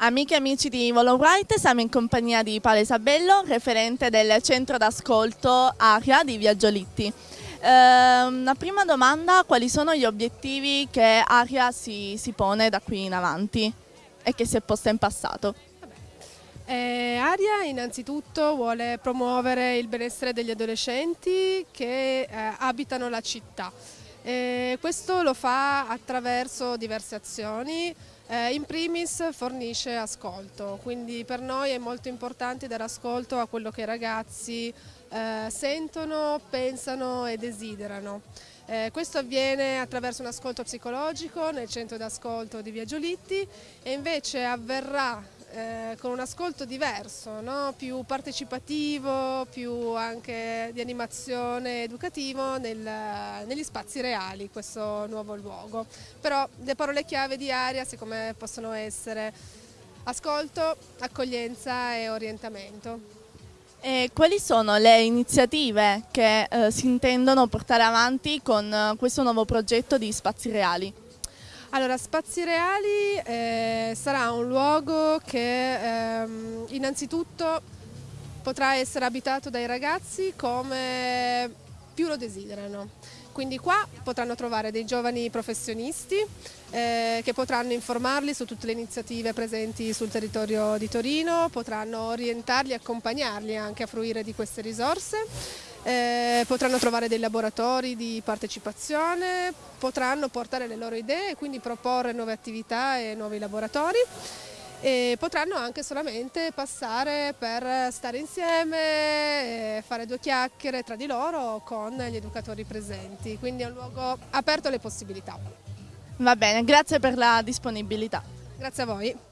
Amiche e amici di Volo Bright, siamo in compagnia di Paolo Isabello, referente del centro d'ascolto Aria di Viaggio Eh, una prima domanda, quali sono gli obiettivi che Aria si, si pone da qui in avanti e che si è posta in passato? Eh, Aria innanzitutto vuole promuovere il benessere degli adolescenti che eh, abitano la città. Eh, questo lo fa attraverso diverse azioni, eh, in primis fornisce ascolto, quindi per noi è molto importante dare ascolto a quello che i ragazzi eh, sentono, pensano e desiderano. Eh, questo avviene attraverso un ascolto psicologico nel centro d'ascolto di Via Giolitti e invece avverrà eh, con un ascolto diverso, no? più partecipativo, più anche di animazione educativo nel, negli spazi reali, questo nuovo luogo. Però le parole chiave di Aria secondo me possono essere ascolto, accoglienza e orientamento. E quali sono le iniziative che eh, si intendono portare avanti con eh, questo nuovo progetto di Spazi Reali? Allora, Spazi Reali eh, sarà un luogo che ehm, innanzitutto potrà essere abitato dai ragazzi come più lo desiderano. Quindi qua potranno trovare dei giovani professionisti eh, che potranno informarli su tutte le iniziative presenti sul territorio di Torino, potranno orientarli e accompagnarli anche a fruire di queste risorse eh, potranno trovare dei laboratori di partecipazione, potranno portare le loro idee e quindi proporre nuove attività e nuovi laboratori e potranno anche solamente passare per stare insieme, fare due chiacchiere tra di loro con gli educatori presenti, quindi è un luogo aperto alle possibilità. Va bene, grazie per la disponibilità. Grazie a voi.